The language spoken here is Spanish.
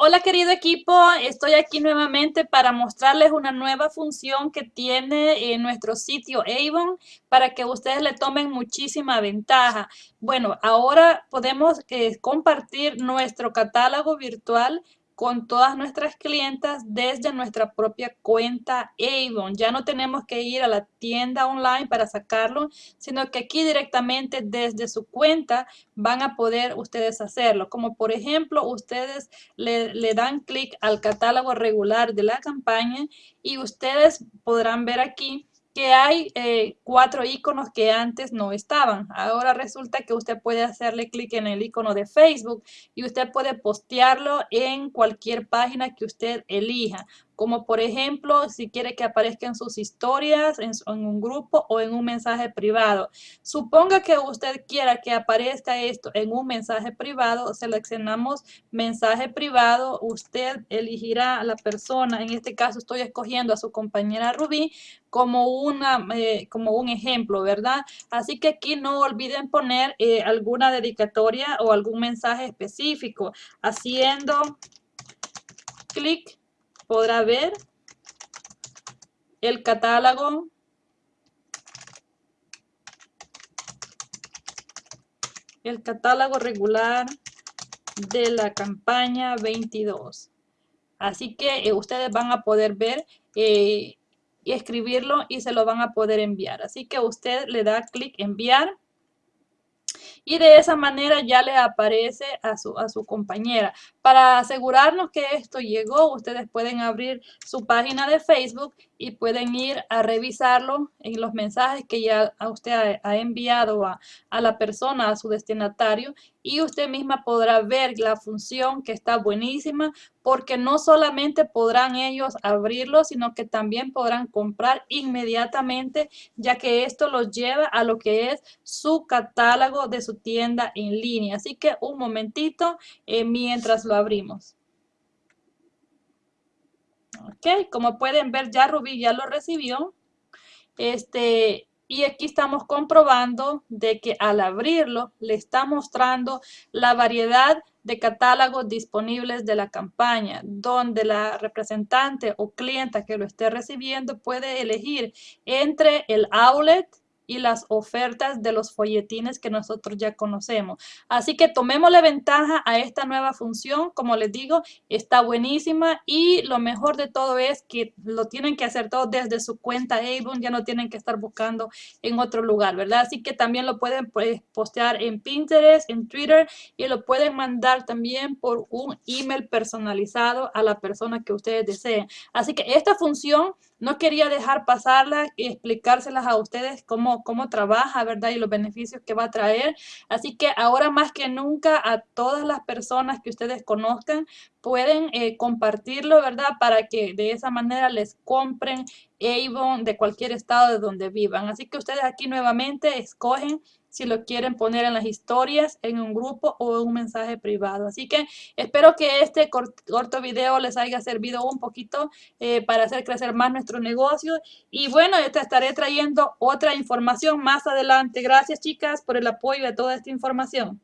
Hola querido equipo, estoy aquí nuevamente para mostrarles una nueva función que tiene en nuestro sitio Avon para que ustedes le tomen muchísima ventaja. Bueno, ahora podemos eh, compartir nuestro catálogo virtual con todas nuestras clientas desde nuestra propia cuenta Avon. Ya no tenemos que ir a la tienda online para sacarlo, sino que aquí directamente desde su cuenta van a poder ustedes hacerlo. Como por ejemplo, ustedes le, le dan clic al catálogo regular de la campaña y ustedes podrán ver aquí que hay eh, cuatro iconos que antes no estaban. Ahora resulta que usted puede hacerle clic en el icono de Facebook y usted puede postearlo en cualquier página que usted elija como por ejemplo si quiere que aparezca en sus historias, en, un grupo o en un mensaje privado. Suponga que usted quiera que aparezca esto en un mensaje privado, seleccionamos mensaje privado, usted elegirá a la persona, en este caso estoy escogiendo a su compañera Rubí como, una, eh, como un ejemplo, ¿verdad? Así que aquí no olviden poner eh, alguna dedicatoria o algún mensaje específico, haciendo clic podrá ver el catálogo el catálogo regular de la campaña 22. Así que eh, ustedes van a poder ver eh, y escribirlo y se lo van a poder enviar. Así que usted le da clic enviar y de esa manera ya le aparece a su, a su compañera. Para asegurarnos que esto llegó, ustedes pueden abrir su página de Facebook y pueden ir a revisarlo en los mensajes que ya usted ha, enviado a, a, la persona, a su destinatario, y usted misma podrá ver la función que está buenísima, porque no solamente podrán ellos abrirlo, sino que también podrán comprar inmediatamente, ya que esto los lleva a lo que es su catálogo de su tienda en línea. Así que un momentito eh, mientras lo abrimos. Ok, como pueden ver ya Rubí ya lo recibió. Este, y aquí estamos comprobando de que al abrirlo le está mostrando la variedad de catálogos disponibles de la campaña, donde la representante o clienta que lo esté recibiendo puede elegir entre el outlet, y las ofertas de los folletines que nosotros ya conocemos. Así que tomémosle ventaja a esta nueva función. Como les digo, está buenísima y lo mejor de todo es que lo tienen que hacer todo desde su cuenta Avon. Ya no tienen que estar buscando en otro lugar, ¿verdad? Así que también lo pueden pues, postear en Pinterest, en Twitter y lo pueden mandar también por un email personalizado a la persona que ustedes deseen. Así que esta función no quería dejar pasarla y explicárselas a ustedes cómo, cómo trabaja, ¿verdad? Y los beneficios que va a traer. Así que ahora más que nunca a todas las personas que ustedes conozcan pueden eh, compartirlo, ¿verdad? Para que de esa manera les compren Avon de cualquier estado de donde vivan. Así que ustedes aquí nuevamente escogen si lo quieren poner en las historias, en un grupo o en un mensaje privado. Así que espero que este corto video les haya servido un poquito eh, para hacer crecer más nuestro negocio. Y bueno, te estaré trayendo otra información más adelante. Gracias chicas por el apoyo de toda esta información.